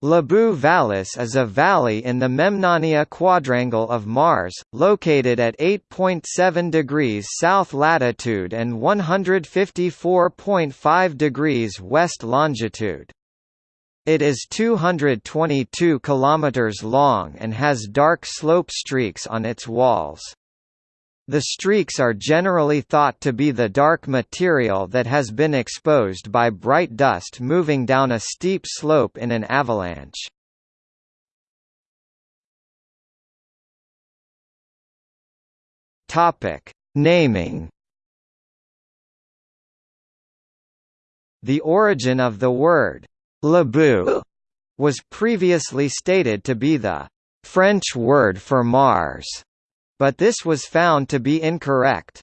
Labou Vallis is a valley in the Memnonia quadrangle of Mars, located at 8.7 degrees south latitude and 154.5 degrees west longitude. It is 222 kilometers long and has dark slope streaks on its walls. The streaks are generally thought to be the dark material that has been exposed by bright dust moving down a steep slope in an avalanche. Topic: Naming. The origin of the word «Labou» was previously stated to be the «French word for Mars» but this was found to be incorrect.